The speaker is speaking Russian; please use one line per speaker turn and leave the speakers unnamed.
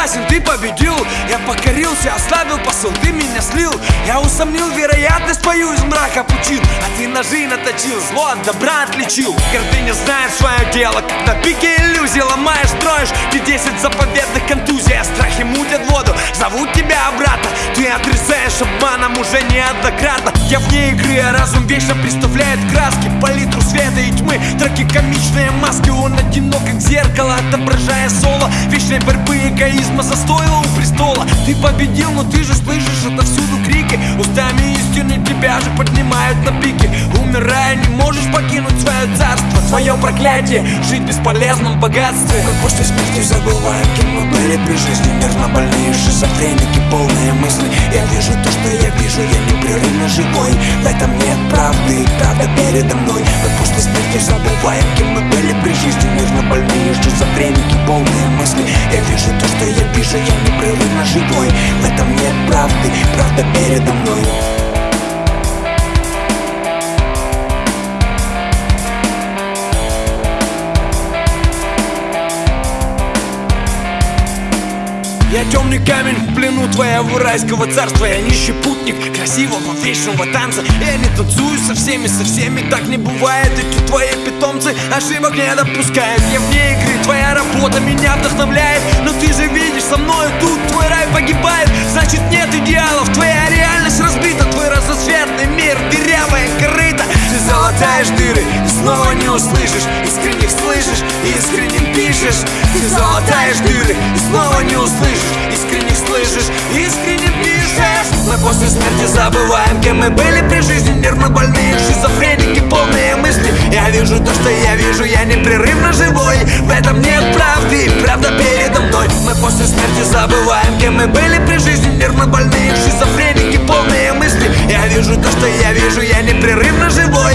согласен, ты победил. Я покорился, ослабил посыл, ты меня слил. Я усомнил вероятность, пою из мрака пучин А ты ножи наточил, зло от добра отличил. Гордыня знает свое дело, как на пике иллюзий Ломаешь, строишь, ты десять заповедных контузий А страхи мутят воду, зовут тебя обратно Ты отрезаешь обманом уже неоднократно. Я вне игры, а разум вечно представляет краски света и тьмы, траки комичные маски Он одинок, как зеркало, отображая соло. Вечной борьбы эгоизма застоила у престола. Ты победил, но ты же слышишь отовсюду крики. Устами истины тебя же поднимают на пике Умирая, не можешь покинуть свое царство. Твое проклятие, жить в бесполезном богатстве.
Как после смерти забываем, кем мы были при жизни. Нервно больные шизофреники, Я вижу то, что я вижу, я непрерывно живой. В этом нет правды, правда передо мной. Как после смерти забываем, кем мы были при жизни. Нервно больные шизофреники, полные мысли. Я вижу то, что я вижу, я непрерывно живой
Я темный камень в плену твоего райского царства. Я нищий путник красивого вечного танца. Я не танцую со всеми, со всеми так не бывает. Эти твои питомцы ошибок не допускают. Я вне игры, твоя работа меня вдохновляет. Но ты же видишь, со мною тут твой рай погибает. Значит нет идеалов, твоя реальность разбита. Твой разноцветный мир, дырявая корыта Ты залатаешь дыры и снова не услышишь. Искренних слышишь и искренним пишешь. Ты залатаешь дыры и снова не услышишь Слышишь, искренне пишешь Мы после смерти забываем, кем мы были при жизни. Нервно больные, шизофреники, полные мысли Я вижу то, что я вижу, я непрерывно живой. В этом нет правды, правда передо мной. Мы после смерти забываем, кем мы были при жизни. Нервно больные, шизофреники, полные мысли Я вижу то, что я вижу, я непрерывно живой